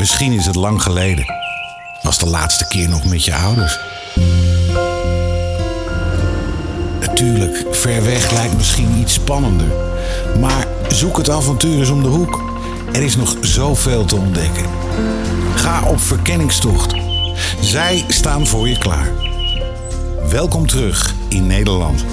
Misschien is het lang geleden. Was de laatste keer nog met je ouders. Natuurlijk, ver weg lijkt misschien iets spannender. Maar zoek het avontuur eens om de hoek. Er is nog zoveel te ontdekken. Ga op verkenningstocht. Zij staan voor je klaar. Welkom terug in Nederland.